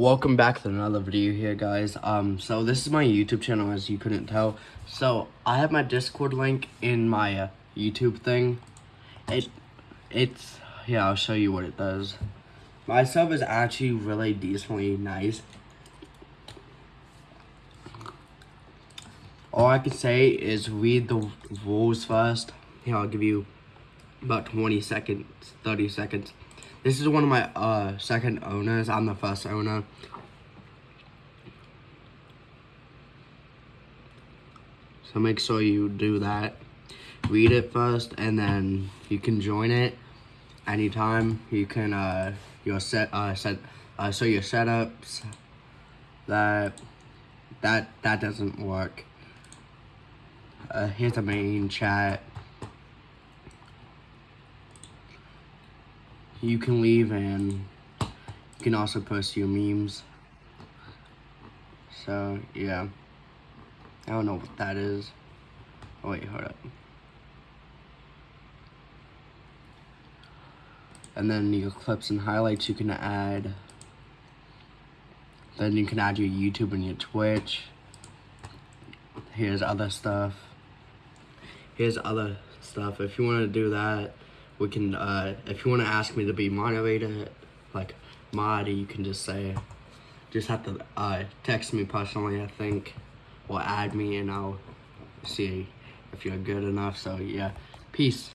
welcome back to another video here guys. Um so this is my youtube channel as you couldn't tell. So i have my discord link in my uh, youtube thing. It it's yeah i'll show you what it does. My sub is actually really decently nice. All i can say is read the rules first. Here i'll give you about 20 seconds 30 seconds this is one of my uh, second owners. I'm the first owner. So make sure you do that. Read it first and then you can join it anytime. You can uh your set uh set uh so your setups that that that doesn't work. Uh here's the main chat. You can leave and you can also post your memes. So, yeah. I don't know what that is. Oh, wait, hold up. And then your clips and highlights you can add. Then you can add your YouTube and your Twitch. Here's other stuff. Here's other stuff. If you want to do that, we can, uh, if you want to ask me to be moderator, like mod, you can just say, just have to uh, text me personally, I think, or add me and I'll see if you're good enough. So yeah, peace.